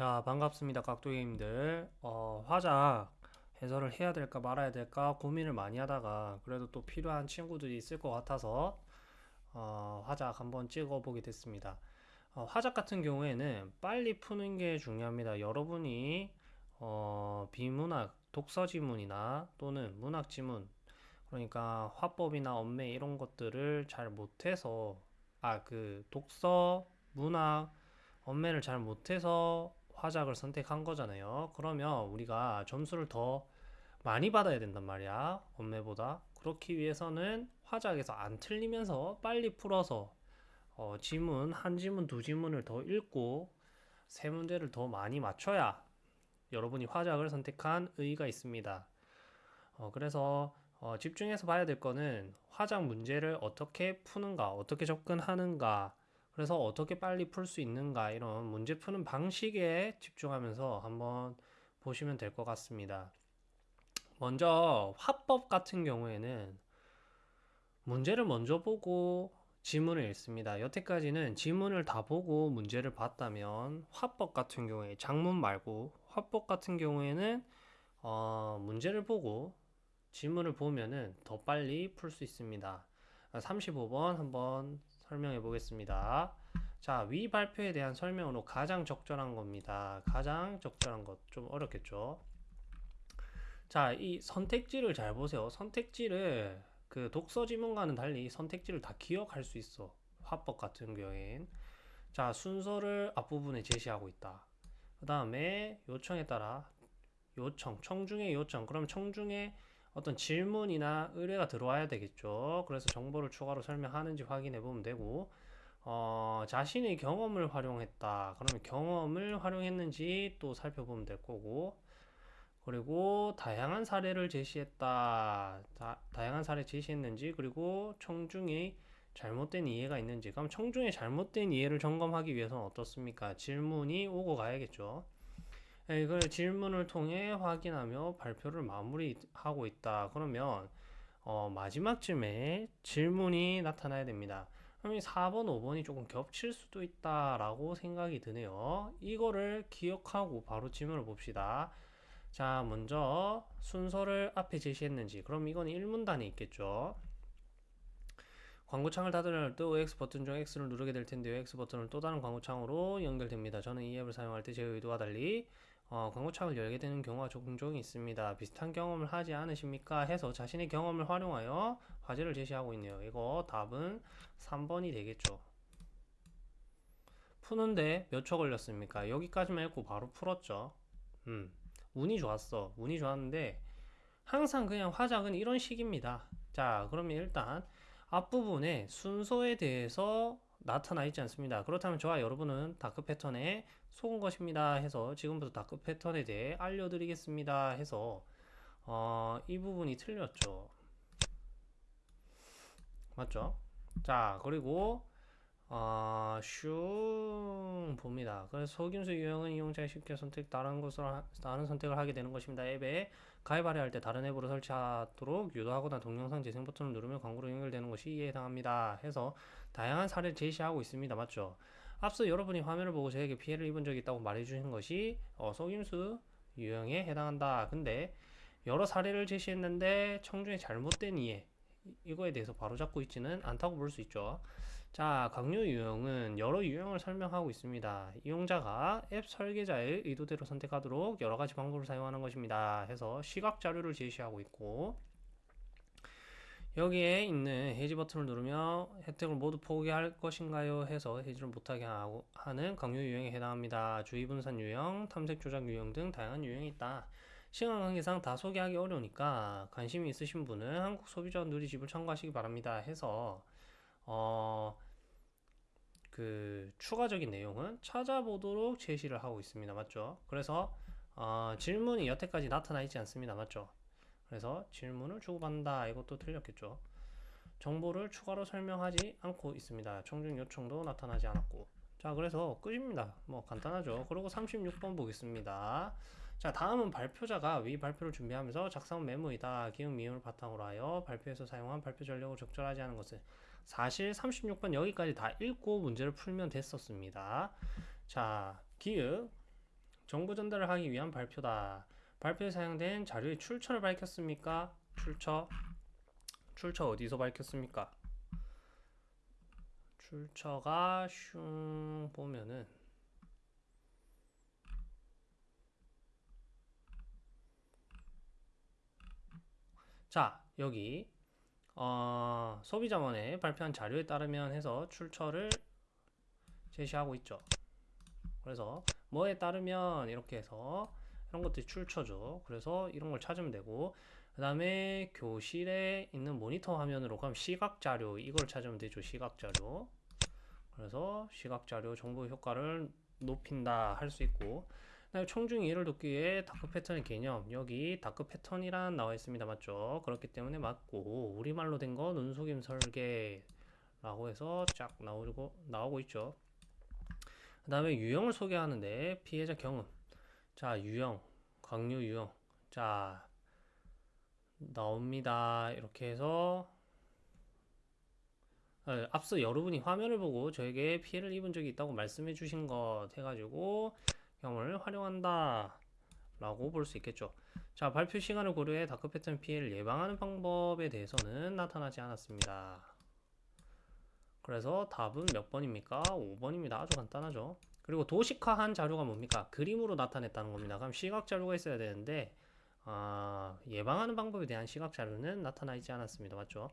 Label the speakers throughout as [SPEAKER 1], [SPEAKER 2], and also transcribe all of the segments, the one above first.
[SPEAKER 1] 자, 반갑습니다. 깍두기님들. 어, 화작 해설을 해야 될까 말아야 될까 고민을 많이 하다가 그래도 또 필요한 친구들이 있을 것 같아서 어, 화작 한번 찍어보게 됐습니다. 어, 화작 같은 경우에는 빨리 푸는 게 중요합니다. 여러분이 어, 비문학, 독서 지문이나 또는 문학 지문 그러니까 화법이나 언매 이런 것들을 잘 못해서 아, 그 독서, 문학, 언매를 잘 못해서 화작을 선택한 거잖아요. 그러면 우리가 점수를 더 많이 받아야 된단 말이야. 언매보다. 그렇기 위해서는 화작에서 안 틀리면서 빨리 풀어서 어, 지문, 한 지문, 두 지문을 더 읽고 세 문제를 더 많이 맞춰야 여러분이 화작을 선택한 의의가 있습니다. 어, 그래서 어, 집중해서 봐야 될 거는 화작 문제를 어떻게 푸는가, 어떻게 접근하는가, 그래서 어떻게 빨리 풀 수 있는가 이런 문제 푸는 방식에 집중하면서 한번 보시면 될 것 같습니다. 먼저 화법 같은 경우에는 문제를 먼저 보고 지문을 읽습니다. 여태까지는 지문을 다 보고 문제를 봤다면 화법 같은 경우에 작문 말고 화법 같은 경우에는 어, 문제를 보고 지문을 보면은 더 빨리 풀 수 있습니다. 35번 한번 설명해 보겠습니다. 자, 위 발표에 대한 설명으로 가장 적절한 겁니다. 가장 적절한 것. 좀 어렵겠죠? 자, 이 선택지를 잘 보세요. 선택지를 그 독서 지문과는 달리 선택지를 다 기억할 수 있어. 화법 같은 경우엔. 자, 순서를 앞부분에 제시하고 있다. 그 다음에 요청에 따라 요청, 청중의 요청. 그럼 청중의 어떤 질문이나 의뢰가 들어와야 되겠죠. 그래서 정보를 추가로 설명하는지 확인해 보면 되고, 어, 자신의 경험을 활용했다. 그러면 경험을 활용했는지 또 살펴보면 될 거고, 그리고 다양한 사례를 제시했다. 다, 다양한 사례 제시했는지, 그리고 청중의 잘못된 이해가 있는지. 그럼 청중의 잘못된 이해를 점검하기 위해서는 어떻습니까? 질문이 오고 가야겠죠. 네, 이걸 질문을 통해 확인하며 발표를 마무리하고 있다. 그러면 어, 마지막쯤에 질문이 나타나야 됩니다. 그럼 이 4번, 5번이 조금 겹칠 수도 있다라고 생각이 드네요. 이거를 기억하고 바로 질문을 봅시다. 자, 먼저 순서를 앞에 제시했는지. 그럼 이건 1문단에 있겠죠. 광고창을 닫을 때 OX 버튼 중 X를 누르게 될 텐데요. X 버튼을 또 다른 광고창으로 연결됩니다. 저는 이 앱을 사용할 때 제 의도와 달리 어, 광고창을 열게 되는 경우가 종종 있습니다. 비슷한 경험을 하지 않으십니까? 해서 자신의 경험을 활용하여 과제를 제시하고 있네요. 이거 답은 3번이 되겠죠. 푸는데 몇 초 걸렸습니까? 여기까지만 읽고 바로 풀었죠. 음, 운이 좋았어. 운이 좋았는데 항상 그냥 화작은 이런 식입니다. 자, 그러면 일단 앞부분에 순서에 대해서 나타나 있지 않습니다. 그렇다면 저와 여러분은 dark pattern에 속은 것입니다 해서 지금부터 dark pattern에 대해 알려드리겠습니다 해서 어, 이 부분이 틀렸죠. 맞죠? 자 그리고 어, 슝 봅니다. 그래서 속임수 유형은 이용자가 쉽게 선택 다른 것을 다른 선택을 하게 되는 것입니다. 앱에 가입하려 할 때 다른 앱으로 설치하도록 유도하거나 동영상 재생 버튼을 누르면 광고로 연결되는 것이 이에 해당합니다. 해서 다양한 사례를 제시하고 있습니다. 맞죠? 앞서 여러분이 화면을 보고 저에게 피해를 입은 적이 있다고 말해주신 것이 어, 속임수 유형에 해당한다. 근데 여러 사례를 제시했는데 청중의 잘못된 이해 이거에 대해서 바로잡고 있지는 않다고 볼 수 있죠. 자, 강요 유형은 여러 유형을 설명하고 있습니다. 이용자가 앱 설계자의 의도대로 선택하도록 여러 가지 방법을 사용하는 것입니다. 해서 시각 자료를 제시하고 있고 여기에 있는 해지 버튼을 누르며 혜택을 모두 포기할 것인가요? 해서 해지를 못하게 하고 하는 강요 유형에 해당합니다. 주의 분산 유형, 탐색 조작 유형 등 다양한 유형이 있다. 시간 관계상 다 소개하기 어려우니까 관심이 있으신 분은 한국 소비자 누리집을 참고하시기 바랍니다. 해서 어, 그 추가적인 내용은 찾아보도록 제시를 하고 있습니다. 맞죠? 그래서 어, 질문이 여태까지 나타나 있지 않습니다. 맞죠? 그래서 질문을 주고받는다. 이것도 틀렸겠죠. 정보를 추가로 설명하지 않고 있습니다. 청중 요청도 나타나지 않았고. 자, 그래서 끝입니다. 뭐 간단하죠. 그리고 36번 보겠습니다. 자, 다음은 발표자가 위 발표를 준비하면서 작성 메모이다. 기억 미음을 바탕으로 하여 발표에서 사용한 발표 전력을 적절하지 않은 것을 사실 36번 여기까지 다 읽고 문제를 풀면 됐었습니다. 자, 기읍 정보 전달을 하기 위한 발표다. 발표에 사용된 자료의 출처를 밝혔습니까? 출처. 출처 어디서 밝혔습니까? 출처가 슝 보면은 자, 여기 어, 소비자원에 발표한 자료에 따르면 해서 출처를 제시하고 있죠. 그래서 뭐에 따르면 이렇게 해서 이런 것들이 출처죠. 그래서 이런 걸 찾으면 되고 그 다음에 교실에 있는 모니터 화면으로 그럼 시각 자료 이걸 찾으면 되죠. 시각 자료. 그래서 시각 자료 정보 효과를 높인다 할 수 있고 그다음에 청중 이해를 돕기 위해 dark pattern의 개념 여기 dark pattern이란 나와 있습니다 맞죠 그렇기 때문에 맞고 우리말로 된 거 눈속임 설계라고 해서 쫙 나오고 나오고 있죠 그 다음에 유형을 소개하는데 피해자 경험 자 유형 강요 유형. 자 나옵니다. 이렇게 해서 어, 앞서 여러분이 화면을 보고 저에게 피해를 입은 적이 있다고 말씀해 주신 것 해가지고 경험을 활용한다 라고 볼 수 있겠죠. 자 발표 시간을 고려해 다크 패턴 피해를 예방하는 방법에 대해서는 나타나지 않았습니다. 그래서 답은 몇 번입니까? 5번입니다. 아주 간단하죠 그리고 도식화한 자료가 뭡니까? 그림으로 나타냈다는 겁니다 그럼 시각 자료가 있어야 되는데 아, 예방하는 방법에 대한 시각 자료는 나타나 있지 않았습니다 맞죠?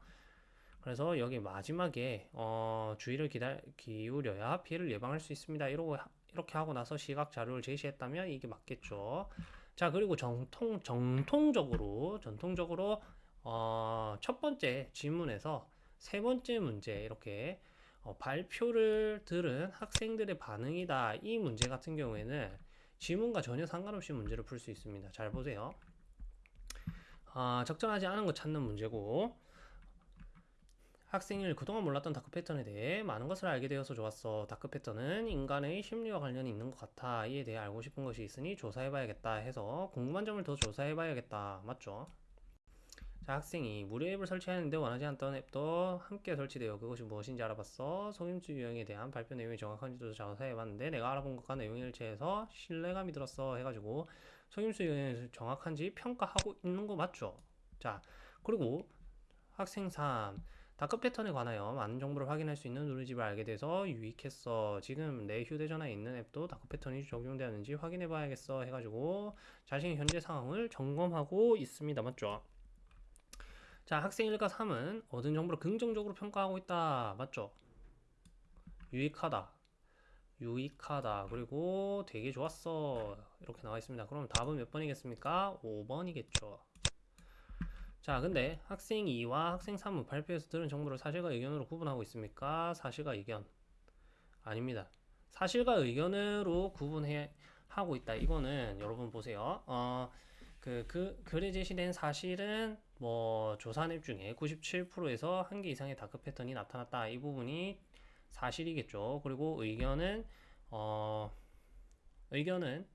[SPEAKER 1] 그래서 여기 마지막에 어, 주의를 기다, 기울여야 피해를 예방할 수 있습니다. 이러고 이렇게 하고 나서 시각 자료를 제시했다면 이게 맞겠죠. 자 그리고 정통 정통적으로 전통적으로 어, 첫 번째 질문에서 세 번째 문제 이렇게 어, 발표를 들은 학생들의 반응이다. 이 문제 같은 경우에는 지문과 전혀 상관없이 문제를 풀 수 있습니다. 잘 보세요. 아, 적절하지 않은 거 찾는 문제고 학생을 그동안 몰랐던 dark pattern에 대해 많은 것을 알게 되어서 좋았어. dark pattern은 인간의 심리와 관련이 있는 것 같아. 이에 대해 알고 싶은 것이 있으니 조사해봐야겠다 해서 궁금한 점을 더 조사해봐야겠다. 맞죠? 자, 학생이 무료 앱을 설치하는데 원하지 않던 앱도 함께 설치되어 그것이 무엇인지 알아봤어. 속임수 유형에 대한 발표 내용이 정확한지도 조사해봤는데 내가 알아본 것과 내용이 일치해서 신뢰감이 들었어 해가지고 속임수 유형이 정확한지 평가하고 있는 거 맞죠? 자, 그리고 학생 3 dark pattern에 관하여 많은 정보를 확인할 수 있는 누리집을 알게 돼서 유익했어. 지금 내 휴대전화에 있는 앱도 dark pattern이 적용되었는지 확인해 봐야겠어. 해가지고 자신의 현재 상황을 점검하고 있습니다. 맞죠? 자, 학생 1과 3은 얻은 정보를 긍정적으로 평가하고 있다. 맞죠? 유익하다. 유익하다. 그리고 되게 좋았어. 이렇게 나와 있습니다. 그럼 답은 몇 번이겠습니까? 5번이겠죠. 자, 근데 학생 2와 학생 3은 발표에서 들은 정보를 사실과 의견으로 구분하고 있습니까? 사실과 의견. 아닙니다. 사실과 의견으로 구분해 하고 있다. 이거는 여러분 보세요. 어, 그, 그, 글에 제시된 사실은 뭐 조사 앱 중에 97%에서 한 개 이상의 다크 패턴이 나타났다. 이 부분이 사실이겠죠. 그리고 의견은 어, 의견은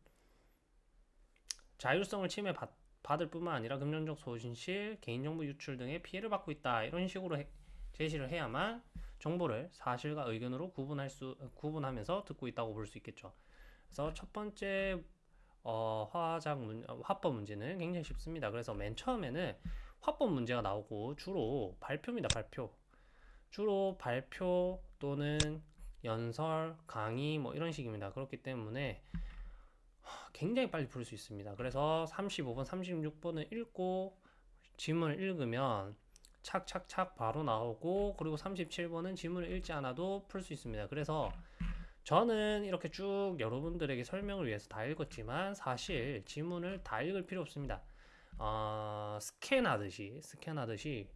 [SPEAKER 1] 자율성을 침해 받 받을 뿐만 아니라 금전적 소진실, 개인정보 유출 등의 피해를 받고 있다. 이런 식으로 해, 제시를 해야만 정보를 사실과 의견으로 구분할 수 구분하면서 듣고 있다고 볼 수 있겠죠. 그래서 첫 번째 어, 화작 문, 어, 화법 문제는 굉장히 쉽습니다. 그래서 맨 처음에는 화법 문제가 나오고 주로 발표입니다. 발표. 주로 발표 또는 연설, 강의 뭐 이런 식입니다. 그렇기 때문에 굉장히 빨리 풀 수 있습니다. 그래서 35번, 36번을 읽고 지문을 읽으면 착착착 바로 나오고 그리고 37번은 지문을 읽지 않아도 풀 수 있습니다. 그래서 저는 이렇게 쭉 여러분들에게 설명을 위해서 다 읽었지만 사실 지문을 다 읽을 필요 없습니다. 어, 스캔하듯이 스캔하듯이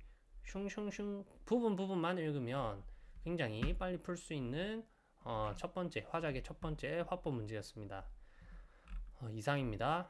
[SPEAKER 1] 슝슝슝 부분 부분만 읽으면 굉장히 빨리 풀 수 있는 어, 첫 번째 화작의 첫 번째 화법 문제였습니다. 어, 이상입니다.